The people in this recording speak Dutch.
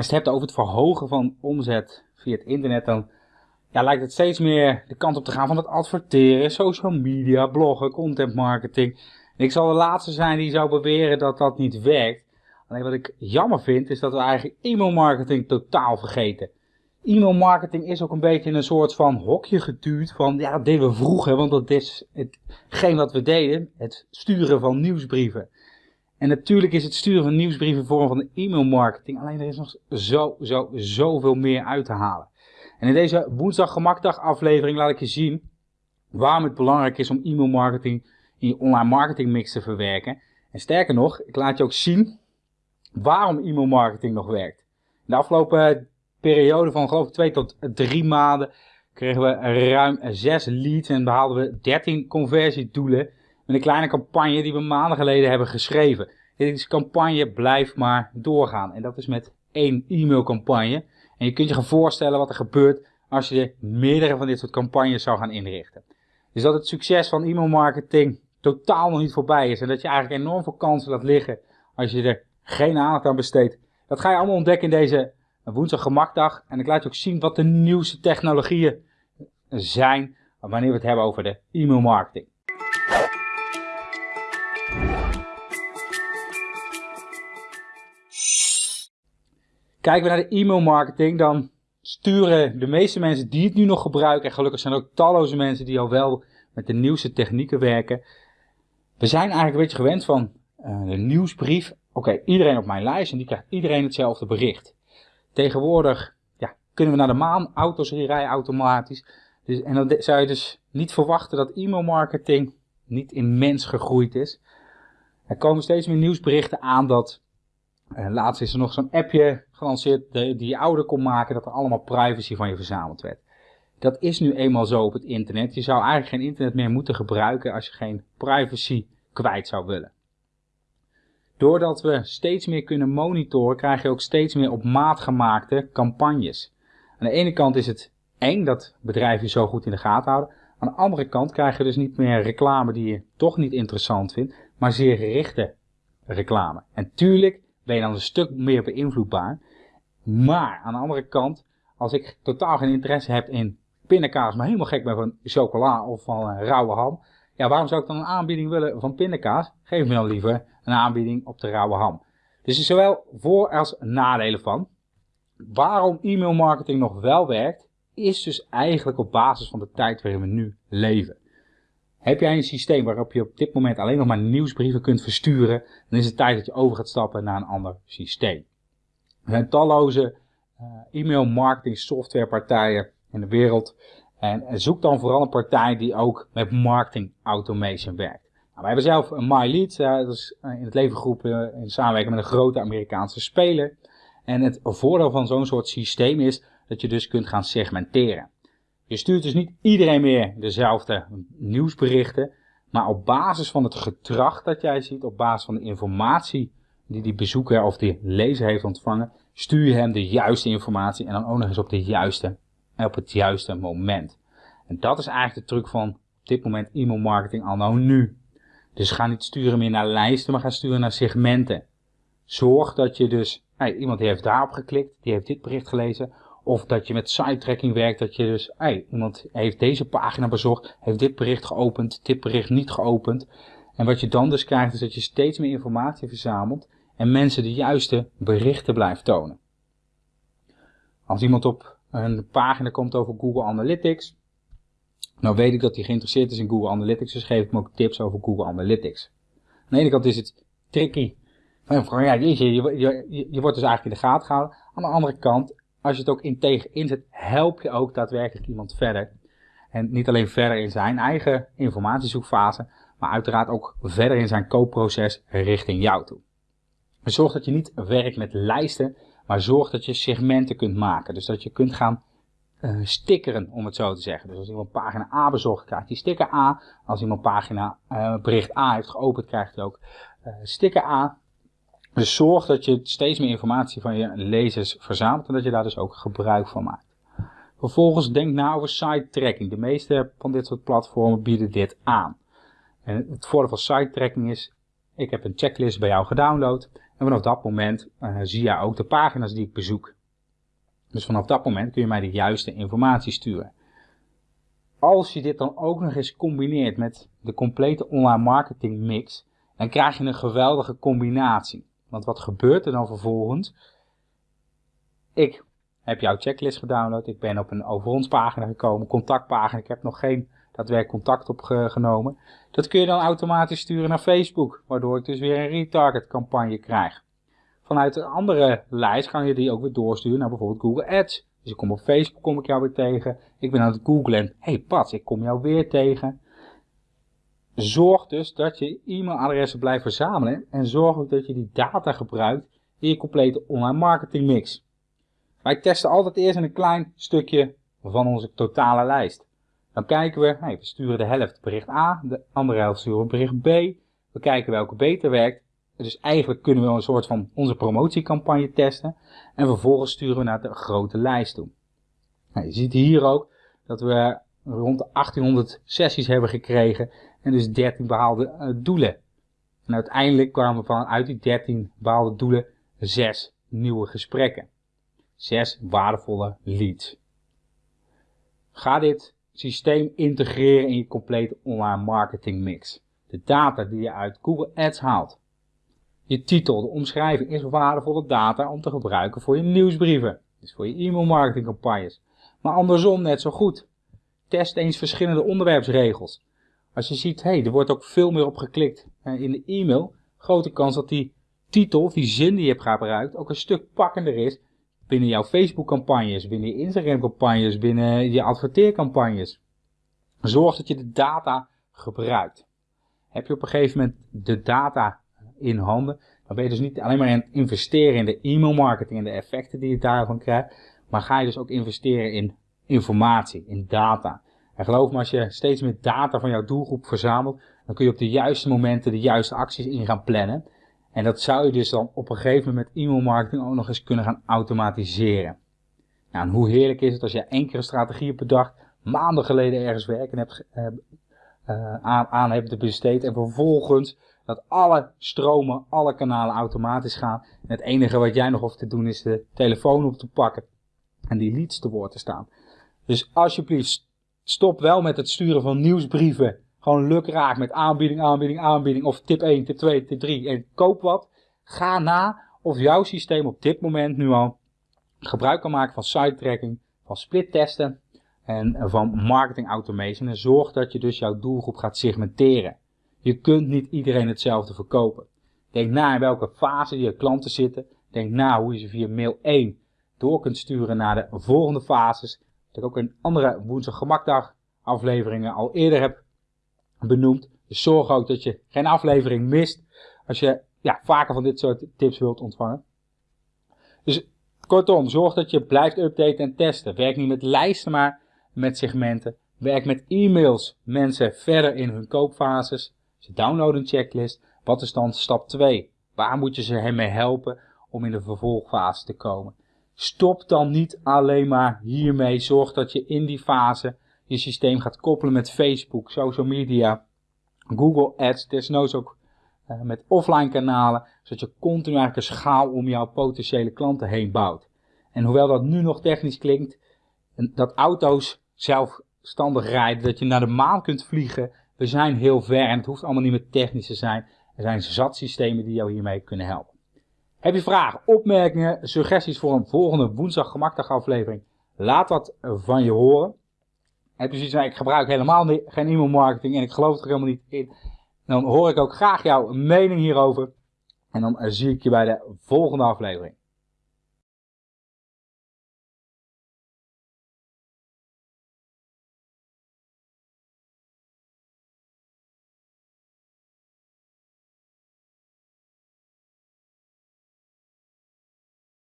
als je het hebt over het verhogen van omzet via het internet, dan ja, lijkt het steeds meer de kant op te gaan van het adverteren, social media, bloggen, content marketing. Ik zal de laatste zijn die zou beweren dat dat niet werkt. Alleen wat ik jammer vind, is dat we eigenlijk e-mail marketing totaal vergeten. E-mail marketing is ook een beetje een soort van hokje geduwd van, ja, dat deden we vroeger, want dat is hetgeen wat we deden, het sturen van nieuwsbrieven. En natuurlijk is het sturen van nieuwsbrieven een vorm van e-mail marketing, alleen er is nog zo, zo, zoveel meer uit te halen. En in deze woensdag gemakdag aflevering laat ik je zien waarom het belangrijk is om e-mail marketing in je online marketing mix te verwerken. En sterker nog, ik laat je ook zien waarom e-mail marketing nog werkt. In de afgelopen periode van geloof ik 2 tot 3 maanden kregen we ruim 6 leads en behaalden we 13 conversiedoelen een kleine campagne die we maanden geleden hebben geschreven. Deze campagne blijft maar doorgaan en dat is met één e-mailcampagne. En je kunt je gaan voorstellen wat er gebeurt als je meerdere van dit soort campagnes zou gaan inrichten. Dus dat het succes van e-mail marketing totaal nog niet voorbij is en dat je eigenlijk enorm veel kansen laat liggen als je er geen aandacht aan besteedt. Dat ga je allemaal ontdekken in deze woensdag gemakdag. En ik laat je ook zien wat de nieuwste technologieën zijn wanneer we het hebben over de e-mail Kijken we naar de e-mail marketing, dan sturen de meeste mensen die het nu nog gebruiken, en gelukkig zijn er ook talloze mensen die al wel met de nieuwste technieken werken. We zijn eigenlijk een beetje gewend van uh, de nieuwsbrief. Oké, iedereen op mijn lijst en die krijgt iedereen hetzelfde bericht. Tegenwoordig ja, kunnen we naar de maan, auto's rijden automatisch. Dus, en dan zou je dus niet verwachten dat e-mail marketing niet immens gegroeid is. Er komen steeds meer nieuwsberichten aan dat, uh, laatst is er nog zo'n appje gelanceerd die je ouder kon maken, dat er allemaal privacy van je verzameld werd. Dat is nu eenmaal zo op het internet. Je zou eigenlijk geen internet meer moeten gebruiken als je geen privacy kwijt zou willen. Doordat we steeds meer kunnen monitoren, krijg je ook steeds meer op maat gemaakte campagnes. Aan de ene kant is het eng dat bedrijven je zo goed in de gaten houden. Aan de andere kant krijg je dus niet meer reclame die je toch niet interessant vindt, maar zeer gerichte reclame. En tuurlijk ben je dan een stuk meer beïnvloedbaar. Maar aan de andere kant, als ik totaal geen interesse heb in pindakaas, maar helemaal gek ben van chocola of van rauwe ham. Ja, waarom zou ik dan een aanbieding willen van pindakaas? Geef me dan liever een aanbieding op de rauwe ham. Dus er zowel voor- als nadelen van. Waarom e-mail marketing nog wel werkt, is dus eigenlijk op basis van de tijd waarin we nu leven. Heb jij een systeem waarop je op dit moment alleen nog maar nieuwsbrieven kunt versturen, dan is het tijd dat je over gaat stappen naar een ander systeem. Er zijn talloze uh, e-mail marketing softwarepartijen in de wereld. En zoek dan vooral een partij die ook met marketing automation werkt. Nou, wij hebben zelf een MyLead, uh, dat is eh, in het leven geroepen in samenwerking met een grote Amerikaanse speler. En het voordeel van zo'n soort systeem is dat je dus kunt gaan segmenteren. Je stuurt dus niet iedereen meer dezelfde nieuwsberichten, maar op basis van het gedrag dat jij ziet, op basis van de informatie die die bezoeker of die lezer heeft ontvangen, stuur je hem de juiste informatie en dan ook nog eens op de juiste op het juiste moment. En dat is eigenlijk de truc van op dit moment e-mail marketing al nou nu. Dus ga niet sturen meer naar lijsten, maar ga sturen naar segmenten. Zorg dat je dus, hey, iemand die heeft daarop geklikt, die heeft dit bericht gelezen. Of dat je met site tracking werkt, dat je dus, hey, iemand heeft deze pagina bezocht, heeft dit bericht geopend, dit bericht niet geopend. En wat je dan dus krijgt, is dat je steeds meer informatie verzamelt en mensen de juiste berichten blijft tonen. Als iemand op een pagina komt over Google Analytics, nou weet ik dat hij geïnteresseerd is in Google Analytics, dus geef ik hem ook tips over Google Analytics. Aan de ene kant is het tricky. Van, ja, je, je, wordt dus eigenlijk in de gaten gehouden. Aan de andere kant, als je het ook integer inzet, help je ook daadwerkelijk iemand verder. En niet alleen verder in zijn eigen informatiezoekfase, maar uiteraard ook verder in zijn koopproces richting jou toe. Zorg dat je niet werkt met lijsten, maar zorg dat je segmenten kunt maken. Dus dat je kunt gaan uh, stickeren, om het zo te zeggen. Dus als iemand pagina A bezocht, krijgt hij sticker A. Als iemand pagina uh, bericht A heeft geopend, krijgt hij ook uh, sticker A. Dus zorg dat je steeds meer informatie van je lezers verzamelt en dat je daar dus ook gebruik van maakt. Vervolgens denk na over site tracking. De meeste van dit soort platformen bieden dit aan. En het voordeel van site tracking is, ik heb een checklist bij jou gedownload. En vanaf dat moment uh, zie je ook de pagina's die ik bezoek. Dus vanaf dat moment kun je mij de juiste informatie sturen. Als je dit dan ook nog eens combineert met de complete online marketing mix, dan krijg je een geweldige combinatie. Want wat gebeurt er dan vervolgens? Ik heb jouw checklist gedownload, ik ben op een over ons pagina gekomen, contactpagina, ik heb nog geen daadwerkelijk contact opgenomen. Dat kun je dan automatisch sturen naar Facebook, waardoor ik dus weer een retarget campagne krijg. Vanuit een andere lijst ga je die ook weer doorsturen naar bijvoorbeeld Google Ads. Dus ik kom op Facebook, kom ik jou weer tegen. Ik ben aan het googlen en hey Pat, ik kom jou weer tegen. Zorg dus dat je e-mailadressen blijft verzamelen en zorg ook dat je die data gebruikt in je complete online marketing mix. Wij testen altijd eerst een klein stukje van onze totale lijst. Dan kijken we, we sturen de helft bericht A, de andere helft sturen we bericht B. We kijken welke beter werkt. Dus eigenlijk kunnen we een soort van onze promotiecampagne testen. En vervolgens sturen we naar de grote lijst toe. Nou, je ziet hier ook dat we rond de 1800 sessies hebben gekregen. En dus 13 behaalde uh, doelen. En uiteindelijk kwamen vanuit die 13 behaalde doelen 6 nieuwe gesprekken. 6 waardevolle leads. Ga dit systeem integreren in je complete online marketing mix. De data die je uit Google Ads haalt. Je titel, de omschrijving is waardevolle data om te gebruiken voor je nieuwsbrieven. Dus voor je e-mail marketing campagnes. Maar andersom net zo goed. Test eens verschillende onderwerpsregels. Als je ziet, hé, hey, er wordt ook veel meer op geklikt in de e-mail. Grote kans dat die titel die zin die je hebt gebruikt ook een stuk pakkender is binnen jouw Facebook campagnes, binnen je Instagram campagnes, binnen je adverteercampagnes. Zorg dat je de data gebruikt. Heb je op een gegeven moment de data in handen, dan ben je dus niet alleen maar aan het investeren in de e-mail marketing en de effecten die je daarvan krijgt, maar ga je dus ook investeren in informatie, in data. En geloof me, als je steeds meer data van jouw doelgroep verzamelt, dan kun je op de juiste momenten de juiste acties in gaan plannen. En dat zou je dus dan op een gegeven moment met e-mail marketing ook nog eens kunnen gaan automatiseren. Nou, en hoe heerlijk is het als je één keer een strategie bedacht, maanden geleden ergens werken hebt, uh, aan, aan hebt besteed en vervolgens dat alle stromen, alle kanalen automatisch gaan. En het enige wat jij nog hoeft te doen is de telefoon op te pakken en die leads te woord te staan. Dus alsjeblieft, stop wel met het sturen van nieuwsbrieven gewoon lukraak met aanbieding, aanbieding, aanbieding. Of tip 1, tip 2, tip 3 en koop wat. Ga na of jouw systeem op dit moment nu al gebruik kan maken van site tracking, van split testen en van marketing automation. En zorg dat je dus jouw doelgroep gaat segmenteren. Je kunt niet iedereen hetzelfde verkopen. Denk na in welke fase je klanten zitten. Denk na hoe je ze via mail 1 door kunt sturen naar de volgende fases. Dat ik ook in andere woensdag gemakdag afleveringen al eerder heb benoemd. Dus zorg ook dat je geen aflevering mist als je ja, vaker van dit soort tips wilt ontvangen. Dus kortom, zorg dat je blijft updaten en testen. Werk niet met lijsten, maar met segmenten. Werk met e-mails mensen verder in hun koopfases. Ze downloaden een checklist. Wat is dan stap 2? Waar moet je ze mee helpen om in de vervolgfase te komen? Stop dan niet alleen maar hiermee. Zorg dat je in die fase je systeem gaat koppelen met Facebook, social media, Google Ads, desnoods ook uh, met offline kanalen, zodat je continu eigenlijk een schaal om jouw potentiële klanten heen bouwt. En hoewel dat nu nog technisch klinkt, dat auto's zelfstandig rijden, dat je naar de maan kunt vliegen, we zijn heel ver en het hoeft allemaal niet meer technisch te zijn. Er zijn zat systemen die jou hiermee kunnen helpen. Heb je vragen, opmerkingen, suggesties voor een volgende woensdag gemakdag aflevering? Laat dat van je horen heb je zoiets van, ik gebruik helemaal geen e-mail marketing en ik geloof er helemaal niet in. Dan hoor ik ook graag jouw mening hierover. En dan zie ik je bij de volgende aflevering.